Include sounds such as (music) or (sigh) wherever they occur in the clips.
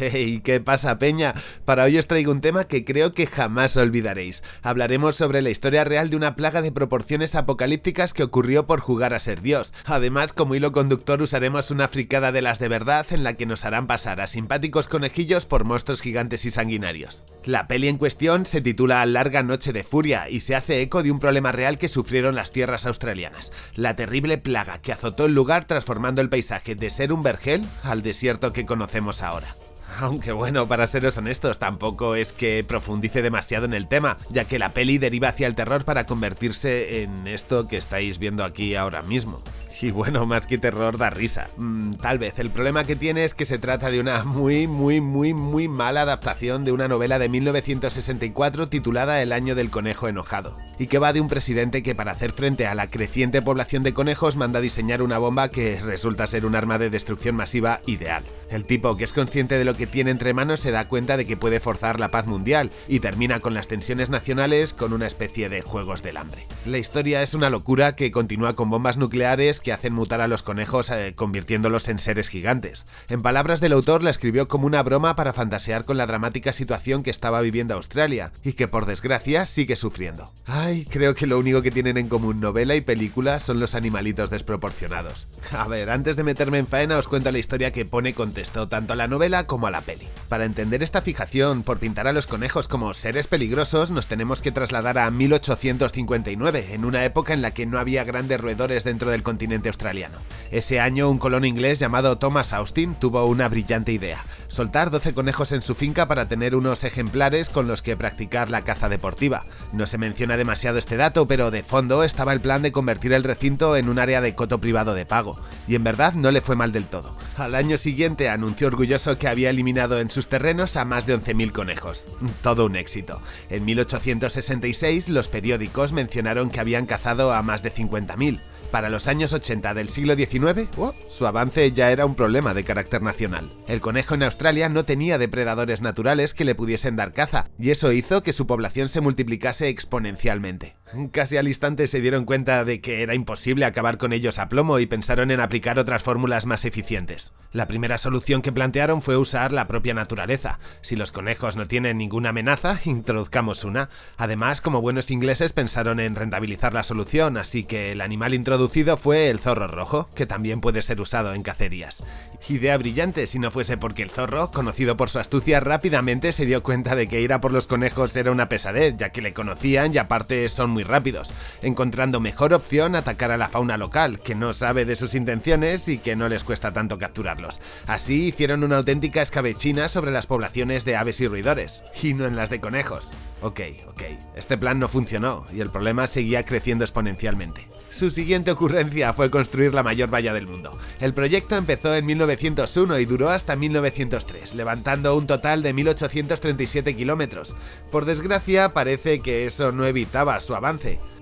(laughs) Hey, ¿qué pasa, Peña? Para hoy os traigo un tema que creo que jamás olvidaréis. Hablaremos sobre la historia real de una plaga de proporciones apocalípticas que ocurrió por jugar a ser Dios. Además, como hilo conductor usaremos una fricada de las de verdad en la que nos harán pasar a simpáticos conejillos por monstruos gigantes y sanguinarios. La peli en cuestión se titula Larga Noche de Furia y se hace eco de un problema real que sufrieron las tierras australianas, la terrible plaga que azotó el lugar transformando el paisaje de ser un vergel al desierto que conocemos ahora. (laughs) Aunque bueno, para seros honestos, tampoco es que profundice demasiado en el tema, ya que la peli deriva hacia el terror para convertirse en esto que estáis viendo aquí ahora mismo. Y bueno, más que terror da risa. Mm, tal vez, el problema que tiene es que se trata de una muy, muy, muy, muy mala adaptación de una novela de 1964 titulada El año del conejo enojado, y que va de un presidente que para hacer frente a la creciente población de conejos manda diseñar una bomba que resulta ser un arma de destrucción masiva ideal. El tipo, que es consciente de lo que tiene entre manos, se da cuenta de que puede forzar la paz mundial, y termina con las tensiones nacionales con una especie de juegos del hambre. La historia es una locura que continúa con bombas nucleares que hacen mutar a los conejos eh, convirtiéndolos en seres gigantes. En palabras del autor la escribió como una broma para fantasear con la dramática situación que estaba viviendo Australia y que por desgracia sigue sufriendo. Ay, creo que lo único que tienen en común novela y película son los animalitos desproporcionados. A ver, antes de meterme en faena os cuento la historia que pone contexto tanto a la novela como a la peli. Para entender esta fijación por pintar a los conejos como seres peligrosos nos tenemos que trasladar a 1859, en una época en la que no había grandes roedores dentro del continente australiano. Ese año un colono inglés llamado Thomas Austin tuvo una brillante idea, soltar 12 conejos en su finca para tener unos ejemplares con los que practicar la caza deportiva. No se menciona demasiado este dato, pero de fondo estaba el plan de convertir el recinto en un área de coto privado de pago, y en verdad no le fue mal del todo. Al año siguiente anunció orgulloso que había eliminado en sus terrenos a más de 11.000 conejos. Todo un éxito. En 1866 los periódicos mencionaron que habían cazado a más de 50.000. Para los años 80 del siglo XIX, su avance ya era un problema de carácter nacional. El conejo en Australia no tenía depredadores naturales que le pudiesen dar caza, y eso hizo que su población se multiplicase exponencialmente. Casi al instante se dieron cuenta de que era imposible acabar con ellos a plomo y pensaron en aplicar otras fórmulas más eficientes. La primera solución que plantearon fue usar la propia naturaleza. Si los conejos no tienen ninguna amenaza, (laughs) introduzcamos una. Además, como buenos ingleses pensaron en rentabilizar la solución, así que el animal introducido fue el zorro rojo, que también puede ser usado en cacerías. Idea brillante si no fuese porque el zorro, conocido por su astucia, rápidamente se dio cuenta de que ir a por los conejos era una pesadez, ya que le conocían y aparte son muy rápidos, encontrando mejor opción atacar a la fauna local, que no sabe de sus intenciones y que no les cuesta tanto capturarlos. Así hicieron una auténtica escabechina sobre las poblaciones de aves y roedores, y no en las de conejos. Ok, ok, este plan no funcionó y el problema seguía creciendo exponencialmente. Su siguiente ocurrencia fue construir la mayor valla del mundo. El proyecto empezó en 1901 y duró hasta 1903, levantando un total de 1837 kilómetros. Por desgracia, parece que eso no evitaba su avance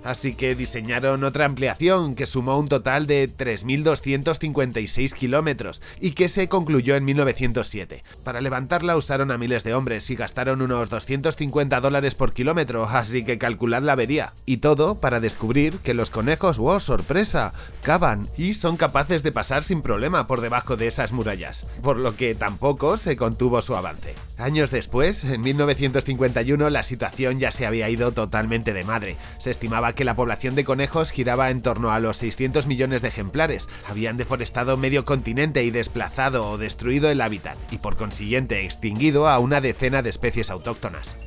así que diseñaron otra ampliación que sumó un total de 3.256 kilómetros y que se concluyó en 1907. Para levantarla usaron a miles de hombres y gastaron unos 250 dólares por kilómetro, así que calculad la avería. Y todo para descubrir que los conejos, wow, sorpresa, cavan y son capaces de pasar sin problema por debajo de esas murallas, por lo que tampoco se contuvo su avance. Años después, en 1951, la situación ya se había ido totalmente de madre. Se estimaba que la población de conejos giraba en torno a los 600 millones de ejemplares, habían deforestado medio continente y desplazado o destruido el hábitat, y por consiguiente extinguido a una decena de especies autóctonas.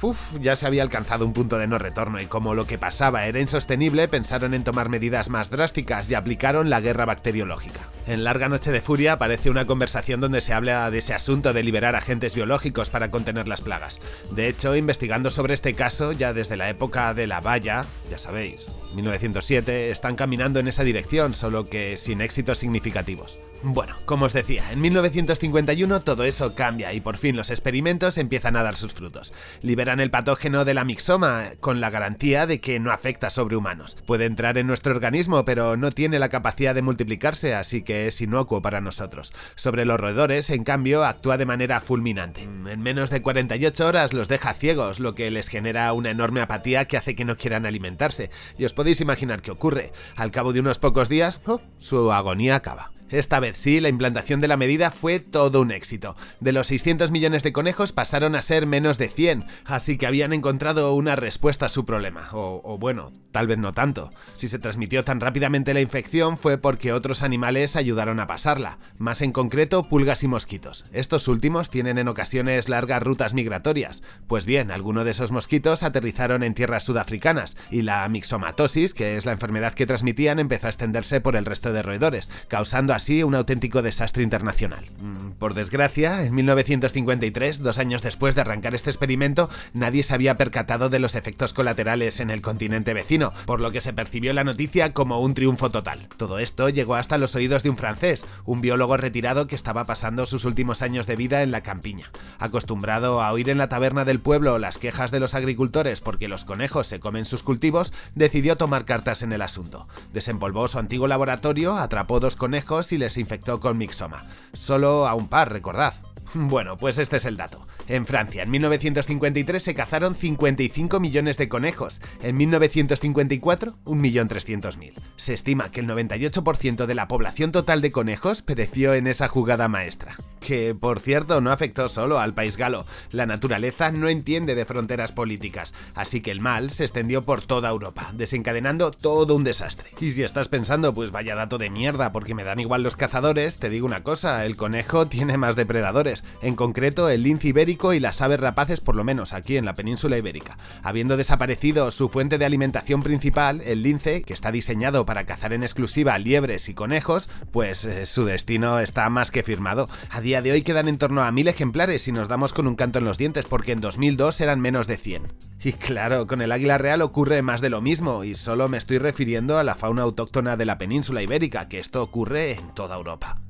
Uf, ya se había alcanzado un punto de no retorno y como lo que pasaba era insostenible, pensaron en tomar medidas más drásticas y aplicaron la guerra bacteriológica. En Larga Noche de Furia aparece una conversación donde se habla de ese asunto de liberar agentes biológicos para contener las plagas. De hecho, investigando sobre este caso, ya desde la época de la valla, ya sabéis, 1907, están caminando en esa dirección, solo que sin éxitos significativos. Bueno, como os decía, en 1951 todo eso cambia y por fin los experimentos empiezan a dar sus frutos. Liberan el patógeno de la mixoma con la garantía de que no afecta sobre humanos. Puede entrar en nuestro organismo pero no tiene la capacidad de multiplicarse así que es inocuo para nosotros. Sobre los roedores, en cambio, actúa de manera fulminante. En menos de 48 horas los deja ciegos, lo que les genera una enorme apatía que hace que no quieran alimentarse. Y os podéis imaginar qué ocurre. Al cabo de unos pocos días, oh, su agonía acaba. Esta vez sí, la implantación de la medida fue todo un éxito. De los 600 millones de conejos pasaron a ser menos de 100, así que habían encontrado una respuesta a su problema. O, bueno, tal vez no tanto. Si se transmitió tan rápidamente la infección fue porque otros animales ayudaron a pasarla, más en concreto pulgas y mosquitos. Estos últimos tienen en ocasiones largas rutas migratorias. Pues bien, algunos de esos mosquitos aterrizaron en tierras sudafricanas y la mixomatosis, que es la enfermedad que transmitían, empezó a extenderse por el resto de roedores, causando así un auténtico desastre internacional. Mm, por desgracia, en 1953, dos años después de arrancar este experimento, nadie se había percatado de los efectos colaterales en el continente vecino, por lo que se percibió la noticia como un triunfo total. Todo esto llegó hasta los oídos de un francés, un biólogo retirado que estaba pasando sus últimos años de vida en la campiña. Acostumbrado a oír en la taberna del pueblo las quejas de los agricultores porque los conejos se comen sus cultivos, decidió tomar cartas en el asunto. Desempolvó su antiguo laboratorio, atrapó dos conejos y les infectó con mixoma. Solo a un par, recordad. (laughs) Bueno, pues este es el dato. En Francia, en 1953 se cazaron 55 millones de conejos, en 1954 1.300.000. Se estima que el 98% de la población total de conejos pereció en esa jugada maestra. Que, por cierto, no afectó solo al país galo. La naturaleza no entiende de fronteras políticas, así que el mal se extendió por toda Europa, desencadenando todo un desastre. Y si estás pensando, pues vaya dato de mierda, porque me dan igual los cazadores, te digo una cosa, el conejo tiene más depredadores, en concreto el lince ibérico y las aves rapaces por lo menos aquí en la península ibérica. Habiendo desaparecido su fuente de alimentación principal, el lince, que está diseñado para cazar en exclusiva liebres y conejos, pues eh, su destino está más que firmado. A día de hoy quedan en torno a mil ejemplares y nos damos con un canto en los dientes porque en 2002 eran menos de 100. Y claro, con el águila real ocurre más de lo mismo y solo me estoy refiriendo a la fauna autóctona de la península ibérica, que esto ocurre en toda Europa.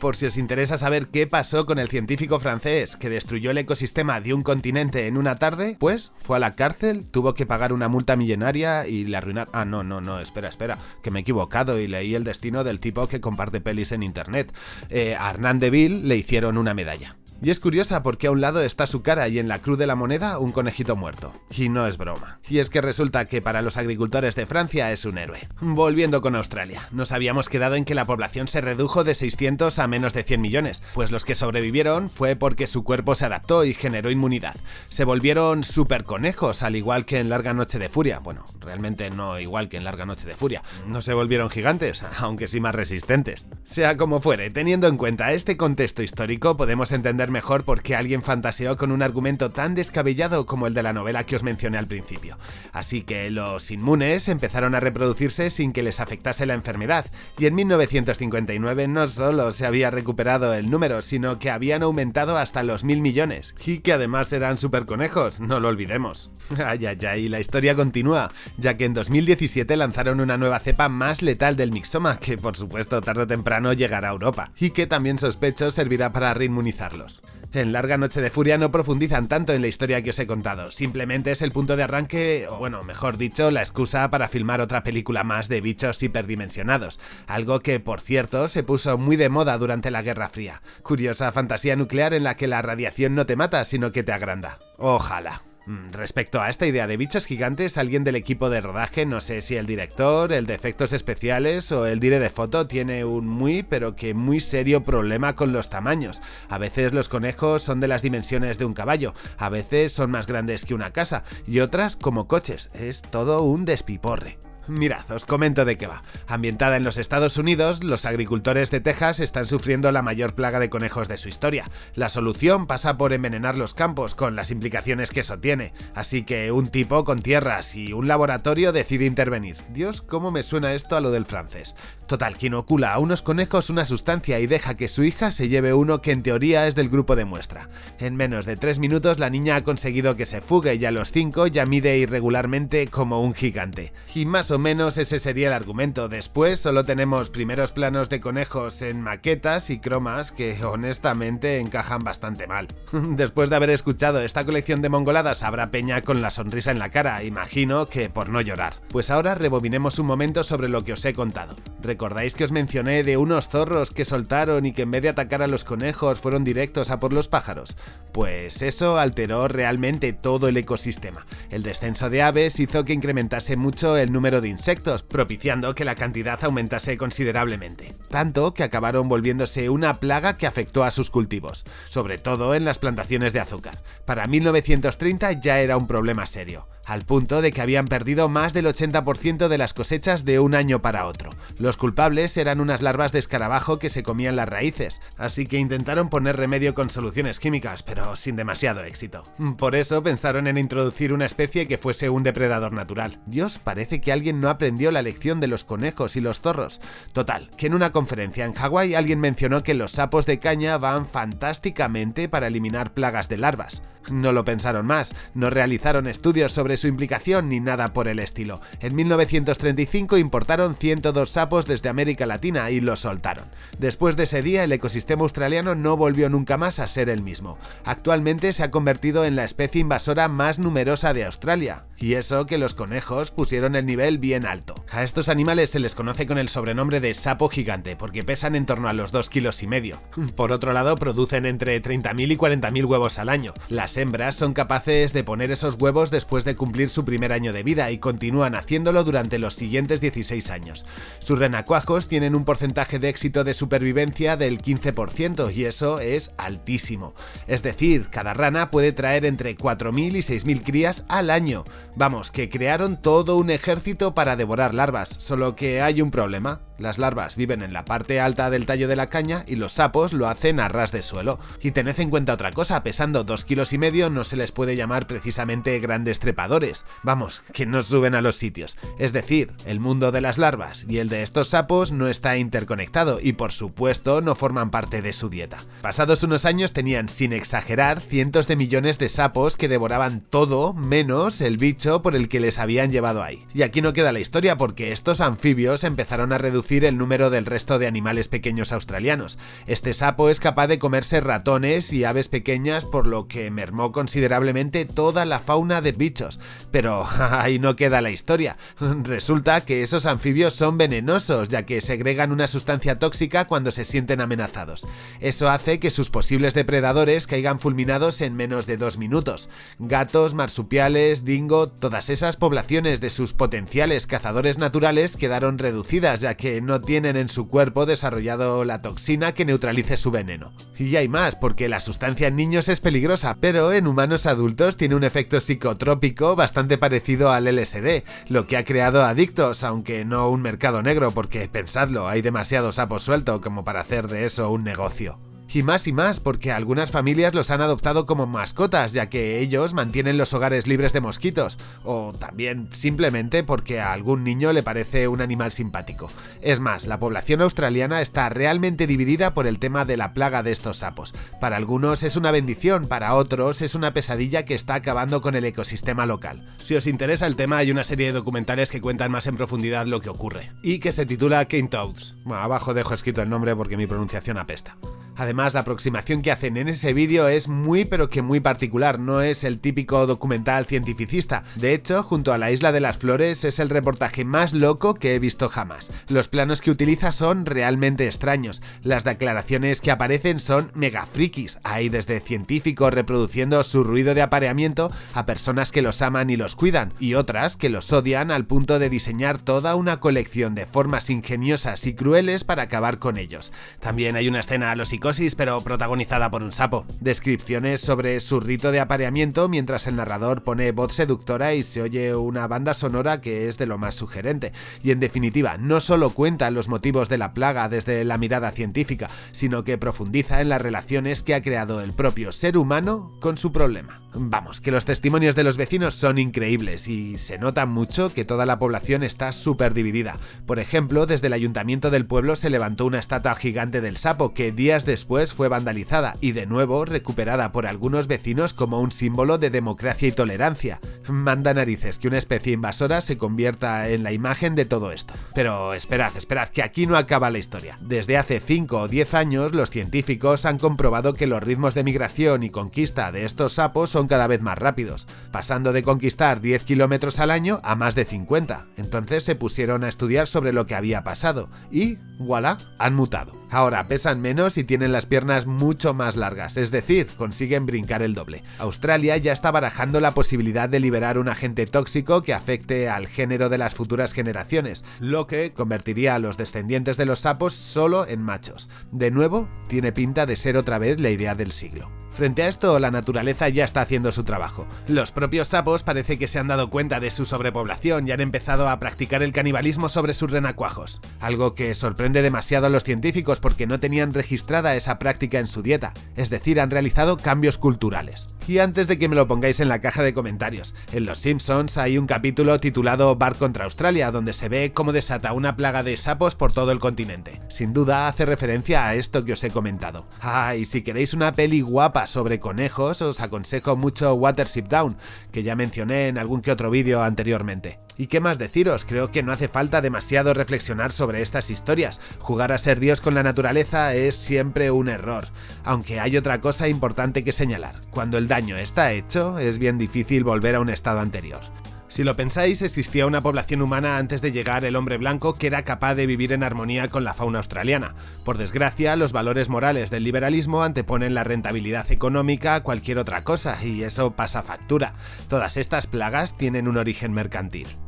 Por si os interesa saber qué pasó con el científico francés que destruyó el ecosistema de un continente en una tarde, pues fue a la cárcel, tuvo que pagar una multa millonaria y le arruinaron... Ah, no, no, no, espera, espera, que me he equivocado y leí el destino del tipo que comparte pelis en internet. Eh, a Hernán Deville le hicieron una medalla. Y es curiosa porque a un lado está su cara y en la cruz de la moneda un conejito muerto. Y no es broma. Y es que resulta que para los agricultores de Francia es un héroe. Volviendo con Australia, nos habíamos quedado en que la población se redujo de 600 a menos de 100 millones, pues los que sobrevivieron fue porque su cuerpo se adaptó y generó inmunidad. Se volvieron super conejos, al igual que en Larga Noche de Furia. Bueno, realmente no igual que en Larga Noche de Furia. No se volvieron gigantes, (laughs) aunque sí más resistentes. Sea como fuere, teniendo en cuenta este contexto histórico, podemos entender mejor por qué alguien fantaseó con un argumento tan descabellado como el de la novela que os mencioné al principio. Así que los inmunes empezaron a reproducirse sin que les afectase la enfermedad, y en 1959 no solo se había recuperado el número, sino que habían aumentado hasta los mil millones, y que además eran super conejos, no lo olvidemos. (laughs) Ay, ay, ay, la historia continúa, ya que en 2017 lanzaron una nueva cepa más letal del mixoma, que por supuesto tarde o temprano llegará a Europa, y que también sospecho servirá para reinmunizarlos. En Larga Noche de Furia no profundizan tanto en la historia que os he contado, simplemente es el punto de arranque, o bueno, mejor dicho, la excusa para filmar otra película más de bichos hiperdimensionados, algo que, por cierto, se puso muy de moda durante la Guerra Fría. Curiosa fantasía nuclear en la que la radiación no te mata, sino que te agranda. Ojalá. Mm, respecto a esta idea de bichos gigantes, alguien del equipo de rodaje, no sé si el director, el de efectos especiales o el dire de foto, tiene un muy pero que muy serio problema con los tamaños. A veces los conejos son de las dimensiones de un caballo, a veces son más grandes que una casa y otras como coches. Es todo un despiporre. Mirad, os comento de qué va. Ambientada en los Estados Unidos, los agricultores de Texas están sufriendo la mayor plaga de conejos de su historia. La solución pasa por envenenar los campos, con las implicaciones que eso tiene. Así que un tipo con tierras y un laboratorio decide intervenir. Dios, cómo me suena esto a lo del francés. Total, quien ocula a unos conejos una sustancia y deja que su hija se lleve uno que en teoría es del grupo de muestra. En menos de 3 minutos la niña ha conseguido que se fugue y a los 5 ya mide irregularmente como un gigante. Y más o menos ese sería el argumento. Después solo tenemos primeros planos de conejos en maquetas y cromas que honestamente encajan bastante mal. (laughs) Después de haber escuchado esta colección de mongoladas habrá peña con la sonrisa en la cara, imagino que por no llorar. Pues ahora rebobinemos un momento sobre lo que os he contado. ¿Recordáis que os mencioné de unos zorros que soltaron y que en vez de atacar a los conejos fueron directos a por los pájaros? Pues eso alteró realmente todo el ecosistema. El descenso de aves hizo que incrementase mucho el número de insectos, propiciando que la cantidad aumentase considerablemente. Tanto que acabaron volviéndose una plaga que afectó a sus cultivos, sobre todo en las plantaciones de azúcar. Para 1930 ya era un problema serio al punto de que habían perdido más del 80% de las cosechas de un año para otro. Los culpables eran unas larvas de escarabajo que se comían las raíces, así que intentaron poner remedio con soluciones químicas, pero sin demasiado éxito. Por eso pensaron en introducir una especie que fuese un depredador natural. Dios, parece que alguien no aprendió la lección de los conejos y los zorros. Total, que en una conferencia en Hawái alguien mencionó que los sapos de caña van fantásticamente para eliminar plagas de larvas. No lo pensaron más, no realizaron estudios sobre su implicación ni nada por el estilo. En 1935 importaron 102 sapos desde América Latina y los soltaron. Después de ese día el ecosistema australiano no volvió nunca más a ser el mismo. Actualmente se ha convertido en la especie invasora más numerosa de Australia. Y eso que los conejos pusieron el nivel bien alto. A estos animales se les conoce con el sobrenombre de sapo gigante porque pesan en torno a los 2 kilos y medio. Por otro lado, producen entre 30.000 y 40.000 huevos al año. Las hembras son capaces de poner esos huevos después de cumplir su primer año de vida y continúan haciéndolo durante los siguientes 16 años. Sus renacuajos tienen un porcentaje de éxito de supervivencia del 15% y eso es altísimo. Es decir, cada rana puede traer entre 4.000 y 6.000 crías al año. Vamos, que crearon todo un ejército para devorar larvas, solo que hay un problema. Las larvas viven en la parte alta del tallo de la caña y los sapos lo hacen a ras de suelo. Y tened en cuenta otra cosa, pesando 2 kilos y medio no se les puede llamar precisamente grandes trepadores. Vamos, que no suben a los sitios. Es decir, el mundo de las larvas y el de estos sapos no está interconectado y por supuesto no forman parte de su dieta. Pasados unos años tenían, sin exagerar, cientos de millones de sapos que devoraban todo menos el bicho por el que les habían llevado ahí. Y aquí no queda la historia porque estos anfibios empezaron a reducir el número del resto de animales pequeños australianos. Este sapo es capaz de comerse ratones y aves pequeñas por lo que considerablemente toda la fauna de bichos. Pero (laughs) ahí no queda la historia. Resulta que esos anfibios son venenosos ya que segregan una sustancia tóxica cuando se sienten amenazados. Eso hace que sus posibles depredadores caigan fulminados en menos de dos minutos. Gatos, marsupiales, dingo, todas esas poblaciones de sus potenciales cazadores naturales quedaron reducidas ya que no tienen en su cuerpo desarrollado la toxina que neutralice su veneno. Y hay más, porque la sustancia en niños es peligrosa, pero en humanos adultos tiene un efecto psicotrópico bastante parecido al LSD, lo que ha creado adictos, aunque no un mercado negro, porque pensadlo, hay demasiado sapo suelto como para hacer de eso un negocio. Y más y más, porque algunas familias los han adoptado como mascotas, ya que ellos mantienen los hogares libres de mosquitos, o también simplemente porque a algún niño le parece un animal simpático. Es más, la población australiana está realmente dividida por el tema de la plaga de estos sapos. Para algunos es una bendición, para otros es una pesadilla que está acabando con el ecosistema local. Si os interesa el tema, hay una serie de documentales que cuentan más en profundidad lo que ocurre, y que se titula King Toads. abajo dejo escrito el nombre porque mi pronunciación apesta. Además, la aproximación que hacen en ese vídeo es muy pero que muy particular, no es el típico documental cientificista. De hecho, junto a la Isla de las Flores es el reportaje más loco que he visto jamás. Los planos que utiliza son realmente extraños, las declaraciones que aparecen son mega frikis, hay desde científicos reproduciendo su ruido de apareamiento a personas que los aman y los cuidan, y otras que los odian al punto de diseñar toda una colección de formas ingeniosas y crueles para acabar con ellos. También hay una escena a los pero protagonizada por un sapo. Descripciones sobre su rito de apareamiento mientras el narrador pone voz seductora y se oye una banda sonora que es de lo más sugerente. Y en definitiva, no solo cuenta los motivos de la plaga desde la mirada científica, sino que profundiza en las relaciones que ha creado el propio ser humano con su problema. Vamos, que los testimonios de los vecinos son increíbles y se nota mucho que toda la población está súper dividida. Por ejemplo, desde el ayuntamiento del pueblo se levantó una estatua gigante del sapo que días de después fue vandalizada y de nuevo recuperada por algunos vecinos como un símbolo de democracia y tolerancia. Manda narices que una especie invasora se convierta en la imagen de todo esto. Pero esperad, esperad, que aquí no acaba la historia. Desde hace 5 o 10 años los científicos han comprobado que los ritmos de migración y conquista de estos sapos son cada vez más rápidos, pasando de conquistar 10 kilómetros al año a más de 50. Entonces se pusieron a estudiar sobre lo que había pasado y, voilà, han mutado. Ahora pesan menos y tienen las piernas mucho más largas, es decir, consiguen brincar el doble. Australia ya está barajando la posibilidad de liberar un agente tóxico que afecte al género de las futuras generaciones, lo que convertiría a los descendientes de los sapos solo en machos. De nuevo, tiene pinta de ser otra vez la idea del siglo. Frente a esto, la naturaleza ya está haciendo su trabajo. Los propios sapos parece que se han dado cuenta de su sobrepoblación y han empezado a practicar el canibalismo sobre sus renacuajos, algo que sorprende demasiado a los científicos porque no tenían registrada esa práctica en su dieta, es decir, han realizado cambios culturales. Y antes de que me lo pongáis en la caja de comentarios, en Los Simpsons hay un capítulo titulado Bar contra Australia, donde se ve cómo desata una plaga de sapos por todo el continente. Sin duda hace referencia a esto que os he comentado. Ah, y si queréis una peli guapa sobre conejos, os aconsejo mucho Watership Down, que ya mencioné en algún que otro vídeo anteriormente. ¿Y qué más deciros? Creo que no hace falta demasiado reflexionar sobre estas historias. Jugar a ser Dios con la naturaleza es siempre un error. Aunque hay otra cosa importante que señalar. Cuando el daño está hecho, es bien difícil volver a un estado anterior. Si lo pensáis, existía una población humana antes de llegar el hombre blanco que era capaz de vivir en armonía con la fauna australiana. Por desgracia, los valores morales del liberalismo anteponen la rentabilidad económica a cualquier otra cosa, y eso pasa factura. Todas estas plagas tienen un origen mercantil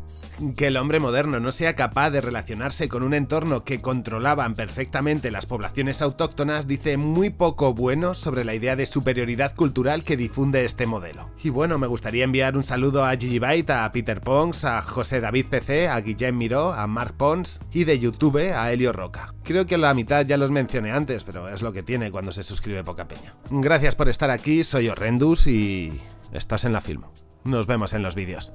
que el hombre moderno no sea capaz de relacionarse con un entorno que controlaban perfectamente las poblaciones autóctonas dice muy poco bueno sobre la idea de superioridad cultural que difunde este modelo. Y bueno, me gustaría enviar un saludo a Gigi Byte, a Peter Pons, a José David PC, a Guillem Miró, a Mark Pons y de YouTube a Helio Roca. Creo que la mitad ya los mencioné antes, pero es lo que tiene cuando se suscribe poca peña. Gracias por estar aquí, soy Horrendus y estás en la Filmo. Nos vemos en los vídeos.